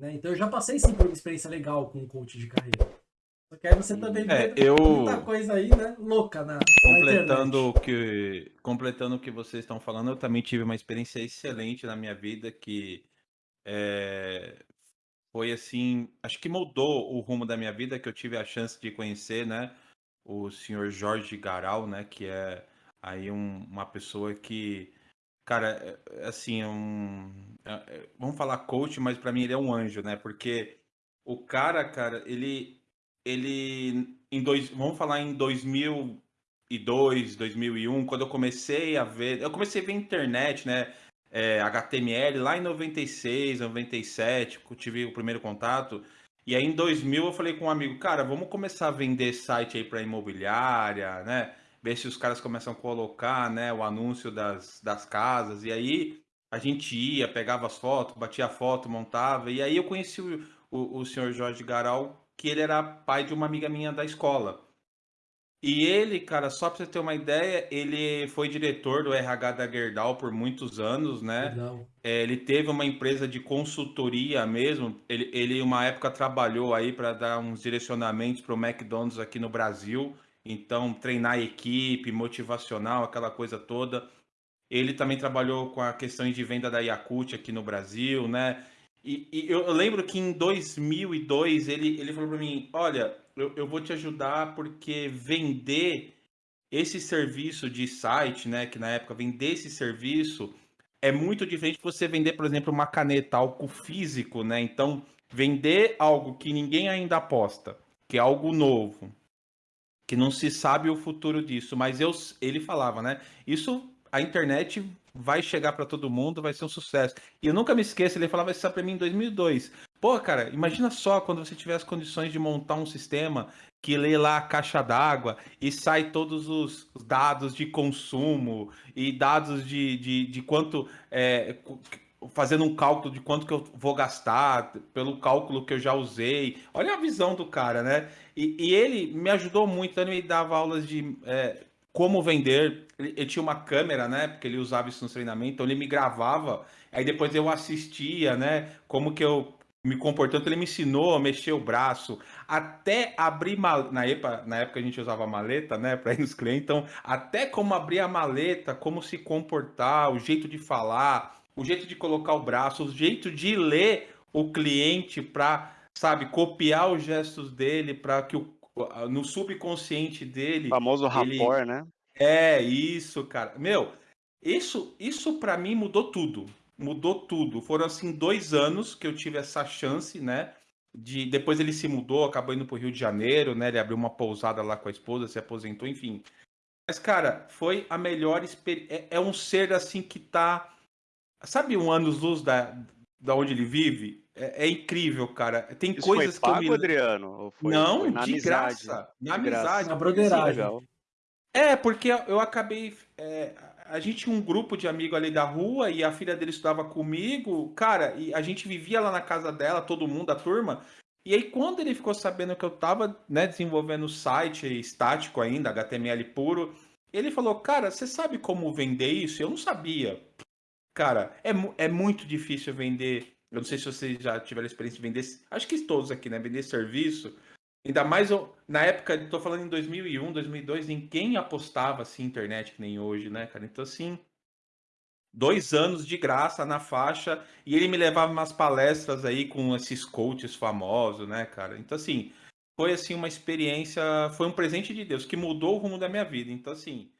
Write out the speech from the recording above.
Né? Então eu já passei sim por uma experiência legal com coach de carreira. Só que aí você também é, vê eu... muita coisa aí, né? Louca na, completando na o que Completando o que vocês estão falando, eu também tive uma experiência excelente na minha vida que é, foi assim, acho que mudou o rumo da minha vida, que eu tive a chance de conhecer, né? O senhor Jorge Garal, né? Que é aí um, uma pessoa que Cara, é, é assim, é um. Vamos falar coach, mas para mim ele é um anjo, né? Porque o cara, cara, ele. Ele. Em dois, vamos falar em 2002, 2001, quando eu comecei a ver. Eu comecei a ver internet, né? É, HTML lá em 96, 97, eu tive o primeiro contato. E aí em 2000 eu falei com um amigo, cara, vamos começar a vender site aí para imobiliária, né? Ver se os caras começam a colocar né, o anúncio das, das casas. E aí a gente ia, pegava as fotos, batia a foto, montava. E aí eu conheci o, o, o senhor Jorge Garal, que ele era pai de uma amiga minha da escola. E ele, cara, só para você ter uma ideia, ele foi diretor do RH da Gerdau por muitos anos, né? É, ele teve uma empresa de consultoria mesmo. Ele, ele uma época trabalhou aí para dar uns direcionamentos para o McDonald's aqui no Brasil. Então, treinar a equipe, motivacional, aquela coisa toda. Ele também trabalhou com a questão de venda da Yakult aqui no Brasil, né? E, e eu, lembro que em 2002 ele, ele falou para mim: Olha, eu, eu vou te ajudar porque vender esse serviço de site, né? Que na época vender esse serviço é muito diferente de você vender, por exemplo, uma caneta, algo físico, né? Então, vender algo que ninguém ainda aposta, que é algo novo, que não se sabe o futuro disso, mas eu, ele falava, né? Isso a internet vai chegar para todo mundo, vai ser um sucesso. E eu nunca me esqueço, ele falava isso para mim em 2002. Pô, cara, imagina só quando você tiver as condições de montar um sistema que lê lá a caixa d'água e sai todos os dados de consumo e dados de, de, de quanto é, fazendo um cálculo de quanto que eu vou gastar, pelo cálculo que eu já usei. Olha a visão do cara, né? E, e ele me ajudou muito, então ele me dava aulas de é, como vender. Ele, ele, tinha uma câmera, né? Porque ele usava isso no treinamento, então ele me gravava, aí depois eu assistia, né? Como que eu me comportando, ele me ensinou a mexer o braço, até abrir mal... na época, na época a gente usava maleta, né, para ir nos clientes, então até como abrir a maleta, como se comportar, o jeito de falar, o jeito de colocar o braço, o jeito de ler o cliente para, sabe, copiar os gestos dele para que o, no subconsciente dele. O famoso rapport, né? É, isso, cara. Meu, isso, isso para mim mudou tudo. Mudou tudo. Foram assim dois anos que eu tive essa chance, né? De depois ele se mudou, acabou indo pro Rio de Janeiro, né? Ele abriu uma pousada lá com a esposa, se aposentou, enfim. Mas cara, foi a melhor experiência. É, é um ser assim que tá Sabe um anos-luz da, da onde ele vive? É, é, incrível, cara. Tem Isso coisas foi pago, que eu me... Adriano? Foi, Não, foi de amizade, graça. Na de amizade. Graça. Na broderagem. É, porque eu acabei... É, a gente tinha um grupo de amigos ali da rua e a filha dele estudava comigo. Cara, e a gente vivia lá na casa dela, todo mundo, a turma. E aí, quando ele ficou sabendo que eu tava né, desenvolvendo o site estático ainda, HTML puro, ele falou, cara, você sabe como vender isso? Eu não sabia. Cara, é, é muito difícil vender. Eu não sei se vocês já tiveram experiência de vender. Acho que todos aqui, né? Vender serviço. Ainda mais na época, estou falando em 2001, 2002, ninguém apostava assim internet que nem hoje, né, cara? Então, assim, dois anos de graça na faixa e ele me levava umas palestras aí com esses coaches famosos, né, cara? Então, assim, foi assim uma experiência, foi um presente de Deus que mudou o rumo da minha vida. Então, assim,